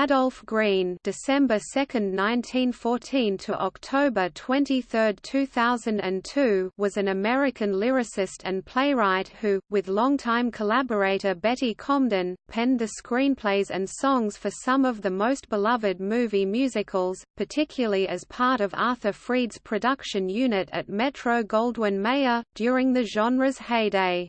Adolph Green December 2, 1914 to October 23, 2002 was an American lyricist and playwright who, with longtime collaborator Betty Comden, penned the screenplays and songs for some of the most beloved movie musicals, particularly as part of Arthur Freed's production unit at Metro-Goldwyn-Mayer, during the genre's heyday.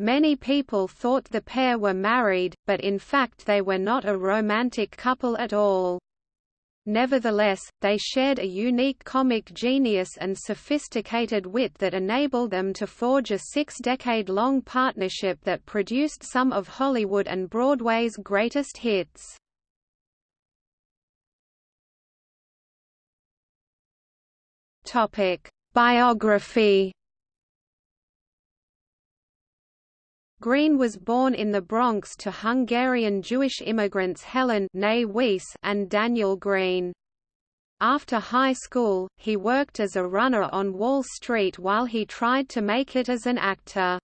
Many people thought the pair were married, but in fact they were not a romantic couple at all. Nevertheless, they shared a unique comic genius and sophisticated wit that enabled them to forge a six-decade-long partnership that produced some of Hollywood and Broadway's greatest hits. Biography Green was born in the Bronx to Hungarian Jewish immigrants Helen and Daniel Green. After high school, he worked as a runner on Wall Street while he tried to make it as an actor.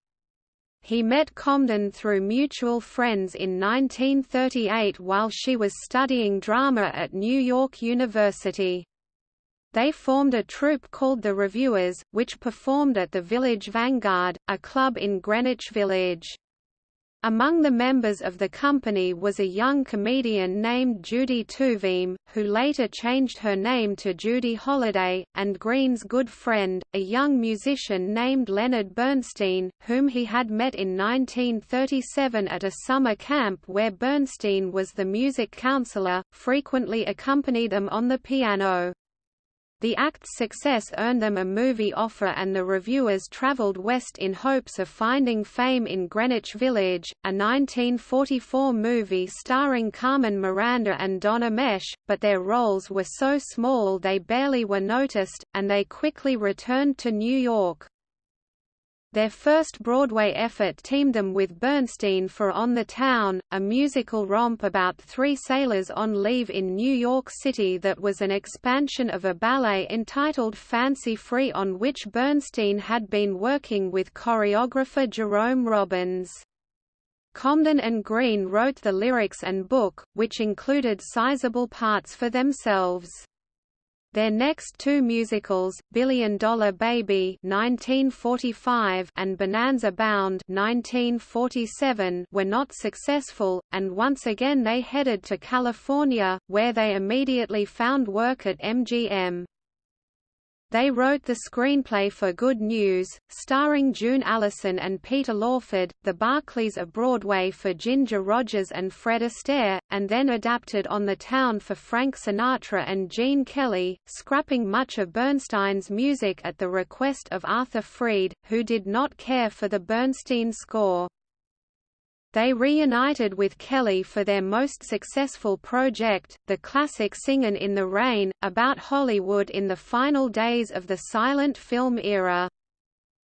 He met Comden through mutual friends in 1938 while she was studying drama at New York University. They formed a troupe called the Revuers, which performed at the Village Vanguard, a club in Greenwich Village. Among the members of the company was a young comedian named Judy Tuvim, who later changed her name to Judy Holliday, and Green's good friend, a young musician named Leonard Bernstein, whom he had met in 1937 at a summer camp where Bernstein was the music counselor, frequently accompanied them on the piano. The act's success earned them a movie offer and the Revuers traveled west in hopes of finding fame in Greenwich Village, a 1944 movie starring Carmen Miranda and Don Ameche, but their roles were so small they barely were noticed, and they quickly returned to New York. Their first Broadway effort teamed them with Bernstein for On the Town, a musical romp about three sailors on leave in New York City that was an expansion of a ballet entitled Fancy Free on which Bernstein had been working with choreographer Jerome Robbins. Comden and Green wrote the lyrics and book, which included sizable parts for themselves. Their next two musicals, Billion Dollar Baby (1945) and Bonanza Bound (1947), were not successful, and once again they headed to California, where they immediately found work at MGM. They wrote the screenplay for Good News, starring June Allyson and Peter Lawford, the Barkleys of Broadway for Ginger Rogers and Fred Astaire, and then adapted On the Town for Frank Sinatra and Gene Kelly, scrapping much of Bernstein's music at the request of Arthur Freed, who did not care for the Bernstein score. They reunited with Kelly for their most successful project, the classic Singin' in the Rain, about Hollywood in the final days of the silent film era.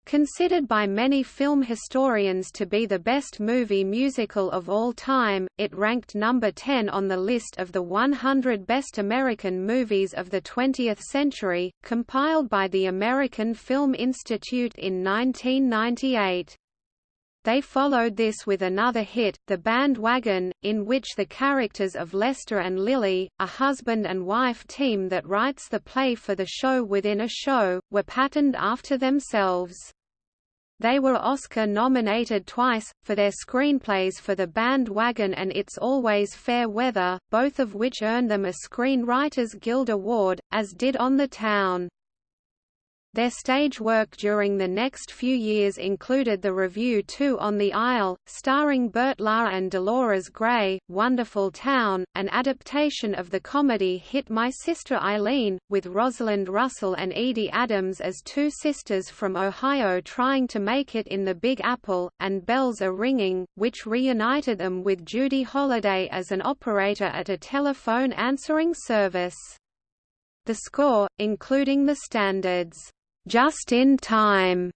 Considered by many film historians to be the best movie musical of all time, it ranked number 10 on the list of the 100 best American movies of the 20th century, compiled by the American Film Institute in 1998. They followed this with another hit, The Bandwagon, in which the characters of Lester and Lily, a husband and wife team that writes the play for the show within a show, were patterned after themselves. They were Oscar-nominated twice, for their screenplays for The Bandwagon and It's Always Fair Weather, both of which earned them a Screenwriters Guild Award, as did On the Town. Their stage work during the next few years included the revue Two on the Aisle, starring Bert Lahr and Dolores Gray, Wonderful Town, an adaptation of the comedy hit My Sister Eileen, with Rosalind Russell and Edie Adams as two sisters from Ohio trying to make it in the Big Apple, and Bells Are Ringing, which reunited them with Judy Holliday as an operator at a telephone answering service. The score, including the standards, just in time,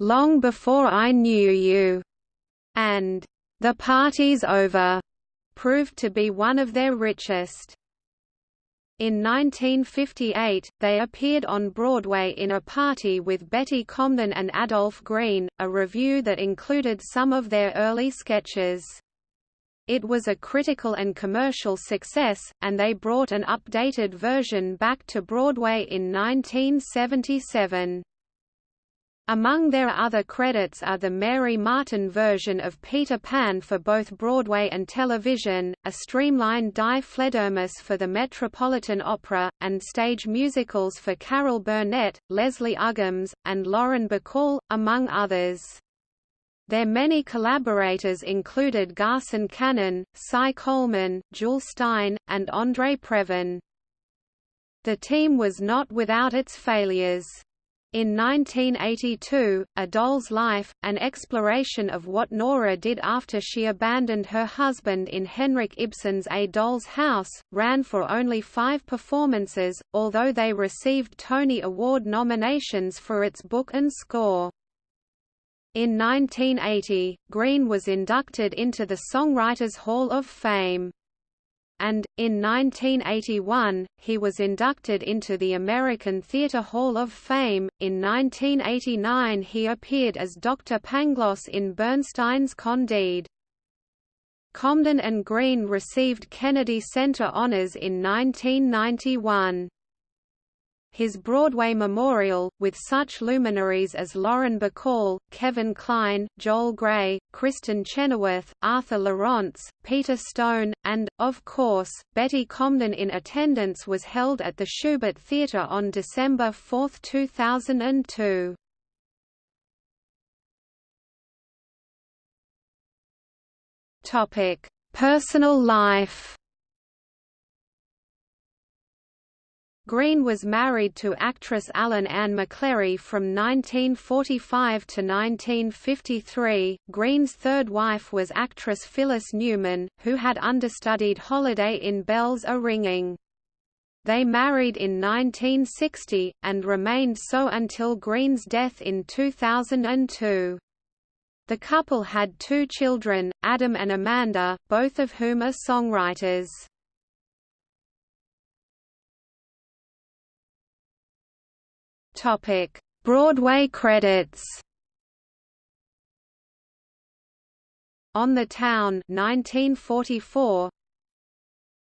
long before I knew you, and the party's over, proved to be one of their richest. In 1958, they appeared on Broadway in A Party with Betty Comden and Adolph Green, a revue that included some of their early sketches. It was a critical and commercial success, and they brought an updated version back to Broadway in 1977. Among their other credits are the Mary Martin version of Peter Pan for both Broadway and television, a streamlined Die Fledermaus for the Metropolitan Opera, and stage musicals for Carol Burnett, Leslie Uggams, and Lauren Bacall, among others. Their many collaborators included Garson Kanin, Cy Coleman, Jule Styne, and Andre Previn. The team was not without its failures. In 1982, A Doll's Life, an exploration of what Nora did after she abandoned her husband in Henrik Ibsen's A Doll's House, ran for only five performances, although they received Tony Award nominations for its book and score. In 1980, Green was inducted into the Songwriters Hall of Fame and, in 1981, he was inducted into the American Theatre Hall of Fame. In 1989, he appeared as Dr. Pangloss in Bernstein's Candide. Comden and Green received Kennedy Center honors in 1991 his Broadway memorial, with such luminaries as Lauren Bacall, Kevin Kline, Joel Grey, Kristin Chenoweth, Arthur Laurents, Peter Stone, and, of course, Betty Comden in attendance was held at the Shubert Theatre on December 4, 2002. Personal life Green was married to actress Allyn Ann McLerie from 1945 to 1953. Green's third wife was actress Phyllis Newman, who had understudied Holliday in Bells Are Ringing. They married in 1960, and remained so until Green's death in 2002. The couple had two children, Adam and Amanda, both of whom are songwriters. Topic: Broadway credits. On the Town 1944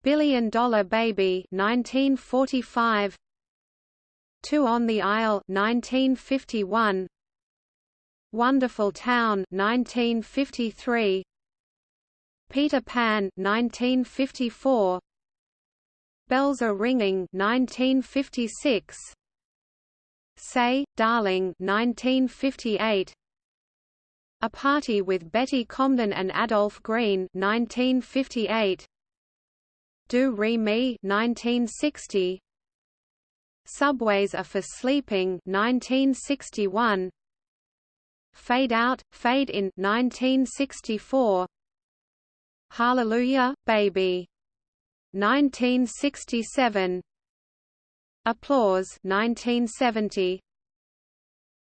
Billion Dollar Baby 1945 Two on the Aisle 1951 Wonderful Town 1953 Peter Pan 1954 Bells are Ringing 1956 Say, Darling 1958 A Party with Betty Comden and Adolph Green 1958 Do Re Mi 1960 Subways are for Sleeping 1961 Fade Out, Fade In 1964 Hallelujah, Baby 1967 Applause 1970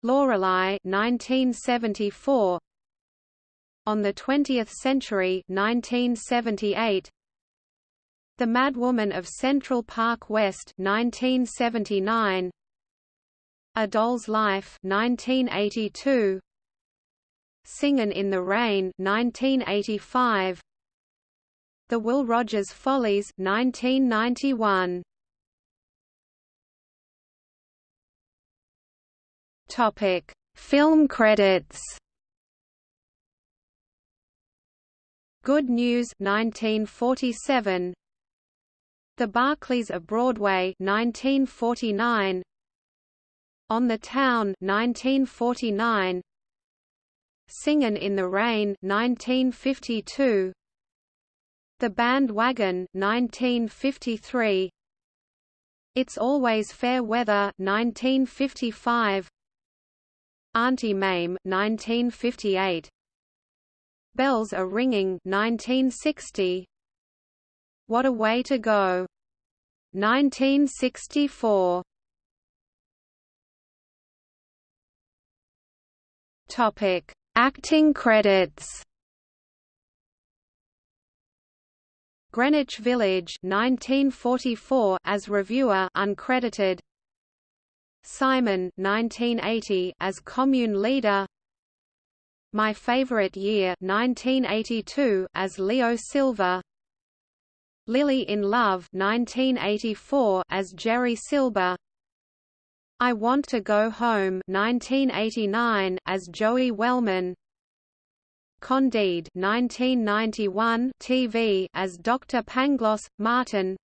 Lorelei 1974 On the 20th Century 1978 The Madwoman of Central Park West 1979 A Doll's Life 1982 Singin' in the Rain 1985 The Will Rogers Follies 1991 Topic: Film credits. Good News 1947 The Barkleys of Broadway 1949 On the Town 1949 Singin' in the Rain 1952 The Bandwagon 1953 It's Always Fair Weather 1955 Auntie Mame 1958 Bells are Ringing 1960 What a Way to Go. 1964 Topic. Acting credits. Greenwich Village 1944 as reviewer uncredited Simon 1980 as commune leader. My Favorite Year 1982 as Leo Silver. Lily in Love 1984 as Jerry Silber. I Want to Go Home 1989 as Joey Wellman. Candide 1991 TV as Dr. Pangloss Martin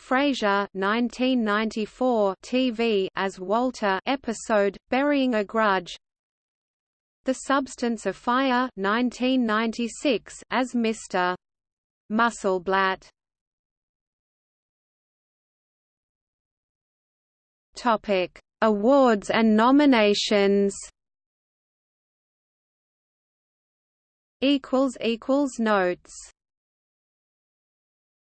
Frasier 1994 TV as Walter episode Burying a Grudge The Substance of Fire 1996 as Mr. Musselblatt Topic: Awards and nominations. Equals equals notes.